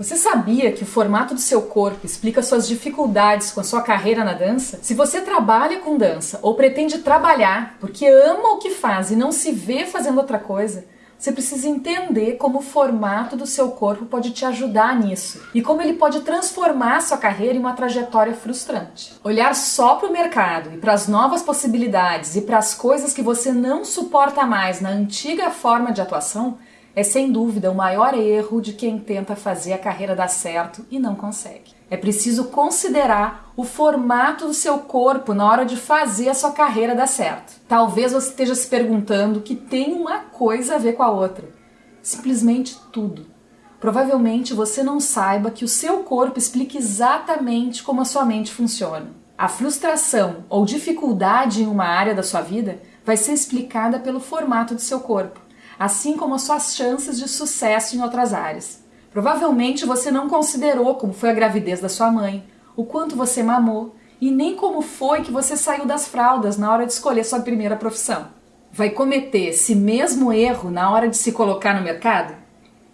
Você sabia que o formato do seu corpo explica suas dificuldades com a sua carreira na dança? Se você trabalha com dança ou pretende trabalhar porque ama o que faz e não se vê fazendo outra coisa, você precisa entender como o formato do seu corpo pode te ajudar nisso e como ele pode transformar sua carreira em uma trajetória frustrante. Olhar só para o mercado e para as novas possibilidades e para as coisas que você não suporta mais na antiga forma de atuação é sem dúvida o maior erro de quem tenta fazer a carreira dar certo e não consegue. É preciso considerar o formato do seu corpo na hora de fazer a sua carreira dar certo. Talvez você esteja se perguntando que tem uma coisa a ver com a outra. Simplesmente tudo. Provavelmente você não saiba que o seu corpo explica exatamente como a sua mente funciona. A frustração ou dificuldade em uma área da sua vida vai ser explicada pelo formato do seu corpo assim como as suas chances de sucesso em outras áreas. Provavelmente você não considerou como foi a gravidez da sua mãe, o quanto você mamou e nem como foi que você saiu das fraldas na hora de escolher sua primeira profissão. Vai cometer esse mesmo erro na hora de se colocar no mercado?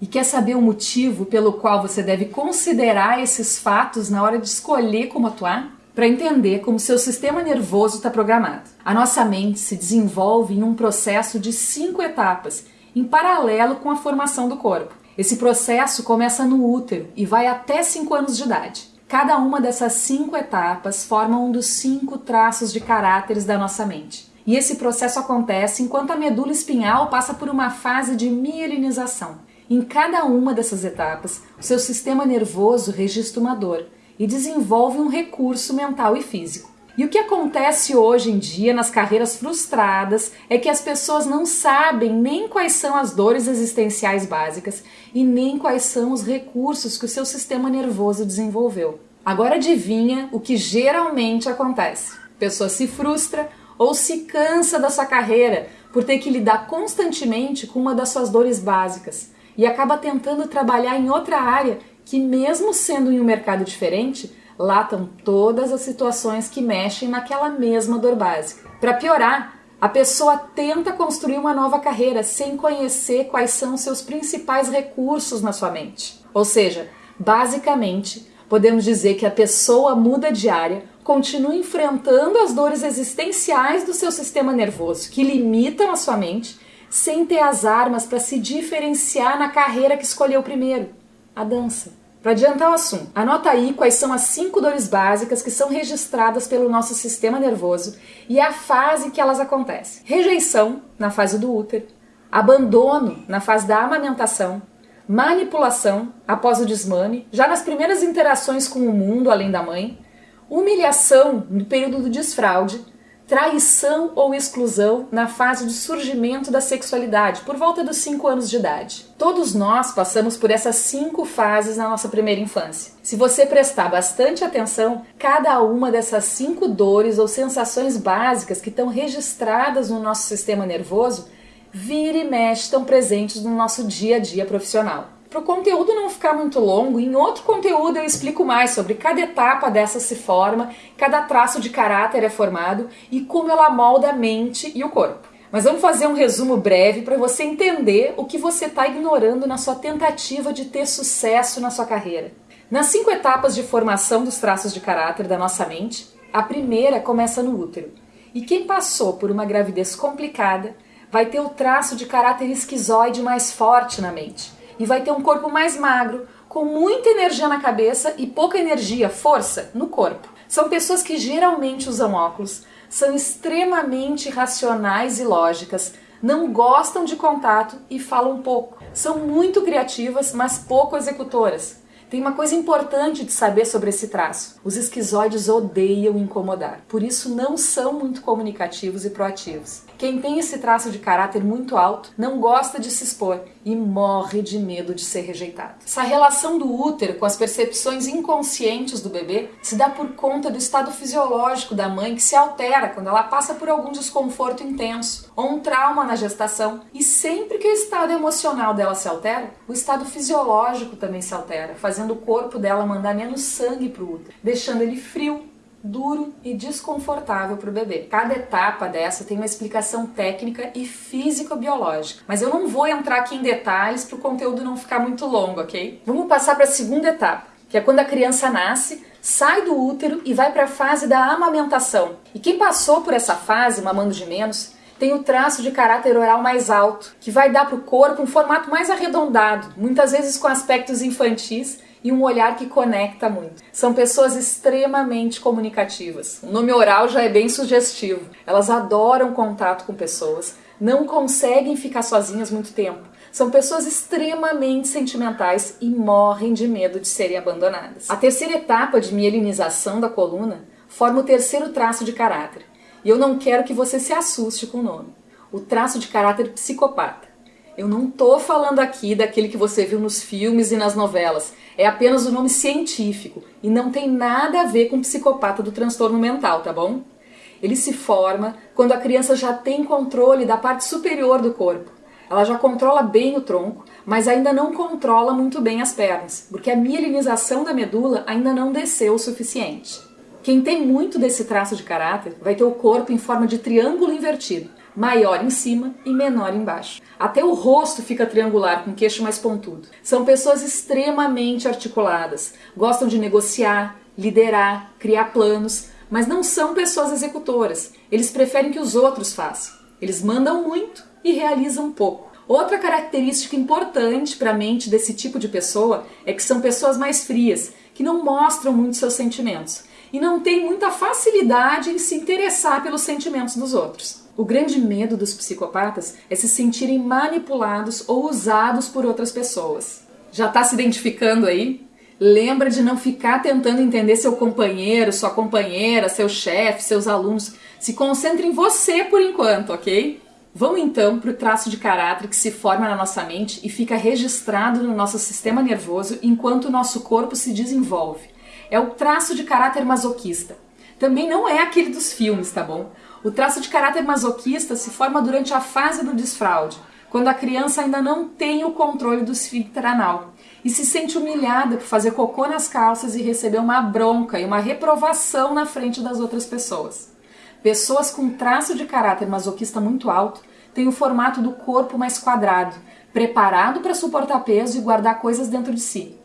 E quer saber o motivo pelo qual você deve considerar esses fatos na hora de escolher como atuar? Para entender como seu sistema nervoso está programado. A nossa mente se desenvolve em um processo de cinco etapas em paralelo com a formação do corpo. Esse processo começa no útero e vai até 5 anos de idade. Cada uma dessas cinco etapas forma um dos cinco traços de caráteres da nossa mente. E esse processo acontece enquanto a medula espinhal passa por uma fase de mielinização. Em cada uma dessas etapas, o seu sistema nervoso registra uma dor e desenvolve um recurso mental e físico. E o que acontece hoje em dia nas carreiras frustradas é que as pessoas não sabem nem quais são as dores existenciais básicas e nem quais são os recursos que o seu sistema nervoso desenvolveu. Agora adivinha o que geralmente acontece? A pessoa se frustra ou se cansa da sua carreira por ter que lidar constantemente com uma das suas dores básicas e acaba tentando trabalhar em outra área que, mesmo sendo em um mercado diferente, Lá estão todas as situações que mexem naquela mesma dor básica. Para piorar, a pessoa tenta construir uma nova carreira sem conhecer quais são seus principais recursos na sua mente. Ou seja, basicamente, podemos dizer que a pessoa muda de área, continua enfrentando as dores existenciais do seu sistema nervoso, que limitam a sua mente, sem ter as armas para se diferenciar na carreira que escolheu primeiro a dança. Para adiantar o assunto, anota aí quais são as cinco dores básicas que são registradas pelo nosso sistema nervoso e a fase que elas acontecem. Rejeição, na fase do útero, abandono, na fase da amamentação, manipulação, após o desmame, já nas primeiras interações com o mundo além da mãe, humilhação, no período do desfraude, traição ou exclusão na fase de surgimento da sexualidade, por volta dos 5 anos de idade. Todos nós passamos por essas cinco fases na nossa primeira infância. Se você prestar bastante atenção, cada uma dessas cinco dores ou sensações básicas que estão registradas no nosso sistema nervoso, vira e mexe estão presentes no nosso dia a dia profissional. Para o conteúdo não ficar muito longo, em outro conteúdo eu explico mais sobre cada etapa dessa se forma, cada traço de caráter é formado e como ela molda a mente e o corpo. Mas vamos fazer um resumo breve para você entender o que você está ignorando na sua tentativa de ter sucesso na sua carreira. Nas cinco etapas de formação dos traços de caráter da nossa mente, a primeira começa no útero. E quem passou por uma gravidez complicada vai ter o traço de caráter esquizoide mais forte na mente e vai ter um corpo mais magro, com muita energia na cabeça e pouca energia, força, no corpo. São pessoas que geralmente usam óculos, são extremamente racionais e lógicas, não gostam de contato e falam pouco. São muito criativas, mas pouco executoras. Tem uma coisa importante de saber sobre esse traço. Os esquizoides odeiam incomodar, por isso não são muito comunicativos e proativos. Quem tem esse traço de caráter muito alto não gosta de se expor e morre de medo de ser rejeitado. Essa relação do útero com as percepções inconscientes do bebê se dá por conta do estado fisiológico da mãe que se altera quando ela passa por algum desconforto intenso ou um trauma na gestação. E sempre que o estado emocional dela se altera, o estado fisiológico também se altera, fazendo o corpo dela mandar menos sangue para o útero, deixando ele frio, duro e desconfortável para o bebê. Cada etapa dessa tem uma explicação técnica e físico-biológica, mas eu não vou entrar aqui em detalhes para o conteúdo não ficar muito longo, ok? Vamos passar para a segunda etapa, que é quando a criança nasce, sai do útero e vai para a fase da amamentação. E quem passou por essa fase, mamando de menos, tem o traço de caráter oral mais alto, que vai dar para o corpo um formato mais arredondado, muitas vezes com aspectos infantis e um olhar que conecta muito. São pessoas extremamente comunicativas. O nome oral já é bem sugestivo. Elas adoram contato com pessoas, não conseguem ficar sozinhas muito tempo. São pessoas extremamente sentimentais e morrem de medo de serem abandonadas. A terceira etapa de mielinização da coluna forma o terceiro traço de caráter, e eu não quero que você se assuste com o nome. O traço de caráter psicopata. Eu não tô falando aqui daquele que você viu nos filmes e nas novelas. É apenas o nome científico e não tem nada a ver com psicopata do transtorno mental, tá bom? Ele se forma quando a criança já tem controle da parte superior do corpo. Ela já controla bem o tronco, mas ainda não controla muito bem as pernas, porque a mielinização da medula ainda não desceu o suficiente. Quem tem muito desse traço de caráter vai ter o corpo em forma de triângulo invertido, maior em cima e menor embaixo. Até o rosto fica triangular, com queixo mais pontudo. São pessoas extremamente articuladas, gostam de negociar, liderar, criar planos, mas não são pessoas executoras. Eles preferem que os outros façam. Eles mandam muito e realizam pouco. Outra característica importante para a mente desse tipo de pessoa é que são pessoas mais frias, que não mostram muito seus sentimentos e não tem muita facilidade em se interessar pelos sentimentos dos outros. O grande medo dos psicopatas é se sentirem manipulados ou usados por outras pessoas. Já está se identificando aí? Lembra de não ficar tentando entender seu companheiro, sua companheira, seu chefe, seus alunos. Se concentre em você por enquanto, ok? Vamos então para o traço de caráter que se forma na nossa mente e fica registrado no nosso sistema nervoso enquanto o nosso corpo se desenvolve é o traço de caráter masoquista. Também não é aquele dos filmes, tá bom? O traço de caráter masoquista se forma durante a fase do desfraude, quando a criança ainda não tem o controle do esfíncter anal e se sente humilhada por fazer cocô nas calças e receber uma bronca e uma reprovação na frente das outras pessoas. Pessoas com traço de caráter masoquista muito alto têm o formato do corpo mais quadrado, preparado para suportar peso e guardar coisas dentro de si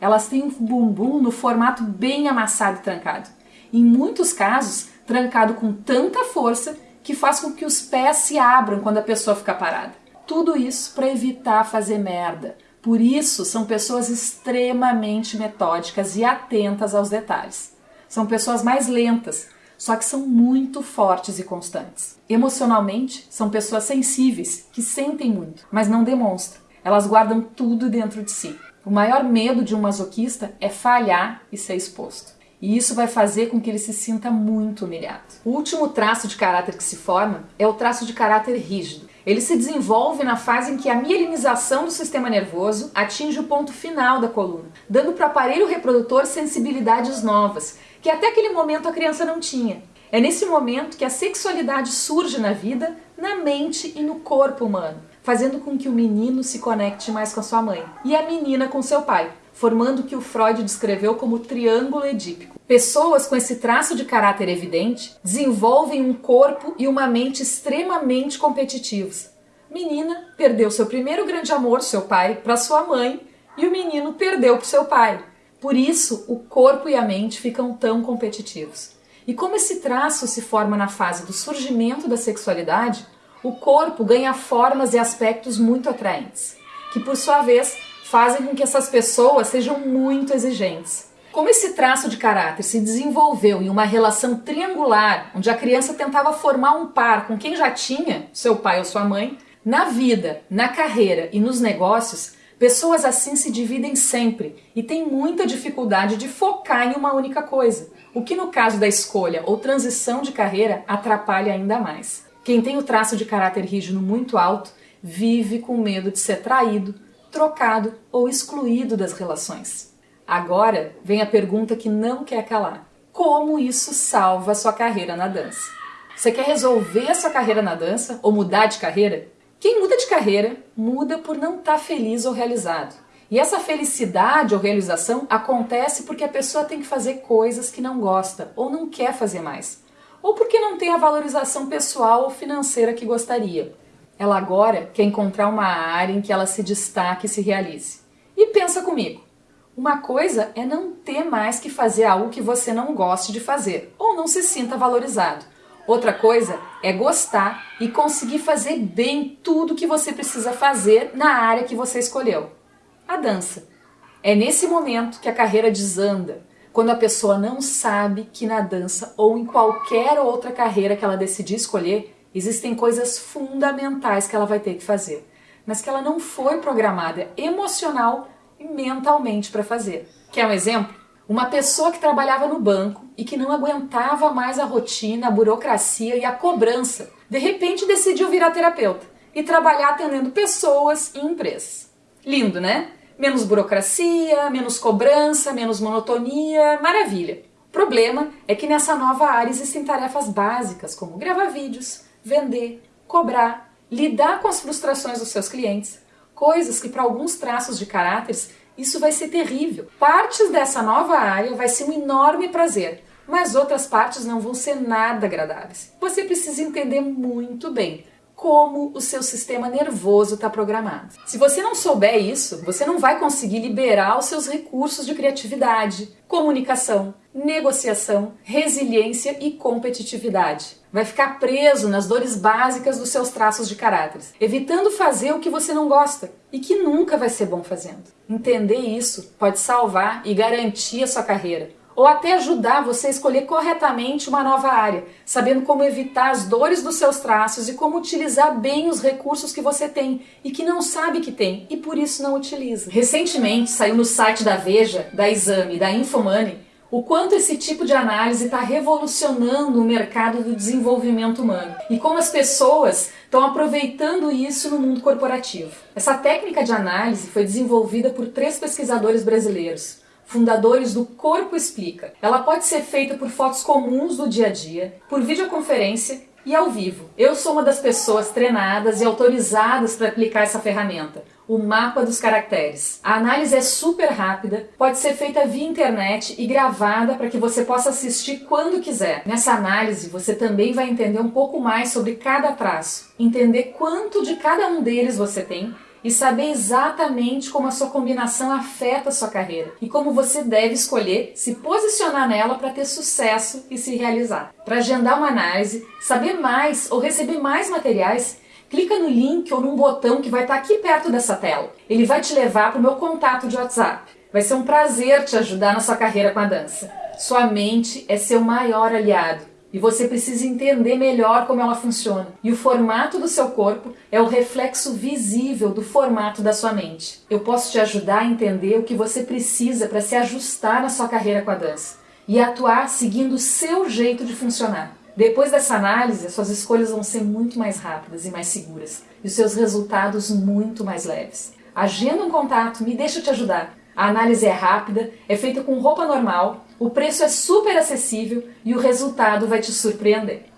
elas têm um bumbum no formato bem amassado e trancado. Em muitos casos, trancado com tanta força que faz com que os pés se abram quando a pessoa fica parada. Tudo isso para evitar fazer merda. Por isso, são pessoas extremamente metódicas e atentas aos detalhes. São pessoas mais lentas, só que são muito fortes e constantes. Emocionalmente, são pessoas sensíveis, que sentem muito, mas não demonstram. Elas guardam tudo dentro de si. O maior medo de um masoquista é falhar e ser exposto. E isso vai fazer com que ele se sinta muito humilhado. O último traço de caráter que se forma é o traço de caráter rígido. Ele se desenvolve na fase em que a mielinização do sistema nervoso atinge o ponto final da coluna, dando para o aparelho reprodutor sensibilidades novas, que até aquele momento a criança não tinha. É nesse momento que a sexualidade surge na vida, na mente e no corpo humano fazendo com que o menino se conecte mais com a sua mãe e a menina com seu pai, formando o que o Freud descreveu como triângulo edípico. Pessoas com esse traço de caráter evidente desenvolvem um corpo e uma mente extremamente competitivos. Menina perdeu seu primeiro grande amor, seu pai, para sua mãe, e o menino perdeu para seu pai. Por isso, o corpo e a mente ficam tão competitivos. E como esse traço se forma na fase do surgimento da sexualidade, o corpo ganha formas e aspectos muito atraentes, que por sua vez fazem com que essas pessoas sejam muito exigentes. Como esse traço de caráter se desenvolveu em uma relação triangular, onde a criança tentava formar um par com quem já tinha, seu pai ou sua mãe, na vida, na carreira e nos negócios, pessoas assim se dividem sempre e têm muita dificuldade de focar em uma única coisa, o que no caso da escolha ou transição de carreira atrapalha ainda mais. Quem tem o traço de caráter rígido muito alto vive com medo de ser traído, trocado ou excluído das relações. Agora vem a pergunta que não quer calar: como isso salva a sua carreira na dança? Você quer resolver a sua carreira na dança ou mudar de carreira? Quem muda de carreira muda por não estar tá feliz ou realizado. E essa felicidade ou realização acontece porque a pessoa tem que fazer coisas que não gosta ou não quer fazer mais, ou porque não tem a valorização pessoal ou financeira que gostaria. Ela agora quer encontrar uma área em que ela se destaque e se realize. E pensa comigo. Uma coisa é não ter mais que fazer algo que você não goste de fazer ou não se sinta valorizado. Outra coisa é gostar e conseguir fazer bem tudo que você precisa fazer na área que você escolheu. A dança. É nesse momento que a carreira desanda, quando a pessoa não sabe que na dança ou em qualquer outra carreira que ela decidir escolher, existem coisas fundamentais que ela vai ter que fazer, mas que ela não foi programada emocional e mentalmente para fazer. Quer um exemplo? Uma pessoa que trabalhava no banco e que não aguentava mais a rotina, a burocracia e a cobrança, de repente decidiu virar terapeuta e trabalhar atendendo pessoas e empresas. Lindo, né? Menos burocracia, menos cobrança, menos monotonia, maravilha. O problema é que nessa nova área existem tarefas básicas como gravar vídeos, vender, cobrar, lidar com as frustrações dos seus clientes, coisas que para alguns traços de caráteres isso vai ser terrível. Partes dessa nova área vai ser um enorme prazer, mas outras partes não vão ser nada agradáveis. Você precisa entender muito bem como o seu sistema nervoso está programado. Se você não souber isso, você não vai conseguir liberar os seus recursos de criatividade, comunicação, negociação, resiliência e competitividade. Vai ficar preso nas dores básicas dos seus traços de caráter, evitando fazer o que você não gosta e que nunca vai ser bom fazendo. Entender isso pode salvar e garantir a sua carreira, ou até ajudar você a escolher corretamente uma nova área, sabendo como evitar as dores dos seus traços e como utilizar bem os recursos que você tem e que não sabe que tem e por isso não utiliza. Recentemente saiu no site da Veja, da Exame e da Infomoney o quanto esse tipo de análise está revolucionando o mercado do desenvolvimento humano e como as pessoas estão aproveitando isso no mundo corporativo. Essa técnica de análise foi desenvolvida por três pesquisadores brasileiros, fundadores do Corpo Explica. Ela pode ser feita por fotos comuns do dia a dia, por videoconferência e ao vivo. Eu sou uma das pessoas treinadas e autorizadas para aplicar essa ferramenta o mapa dos caracteres. A análise é super rápida, pode ser feita via internet e gravada para que você possa assistir quando quiser. Nessa análise, você também vai entender um pouco mais sobre cada traço, entender quanto de cada um deles você tem e saber exatamente como a sua combinação afeta a sua carreira e como você deve escolher se posicionar nela para ter sucesso e se realizar. Para agendar uma análise, saber mais ou receber mais materiais, clica no link ou num botão que vai estar aqui perto dessa tela. Ele vai te levar para o meu contato de WhatsApp. Vai ser um prazer te ajudar na sua carreira com a dança. Sua mente é seu maior aliado e você precisa entender melhor como ela funciona. E o formato do seu corpo é o reflexo visível do formato da sua mente. Eu posso te ajudar a entender o que você precisa para se ajustar na sua carreira com a dança e atuar seguindo o seu jeito de funcionar. Depois dessa análise, as suas escolhas vão ser muito mais rápidas e mais seguras, e os seus resultados muito mais leves. Agenda um contato, me deixa te ajudar. A análise é rápida, é feita com roupa normal, o preço é super acessível e o resultado vai te surpreender.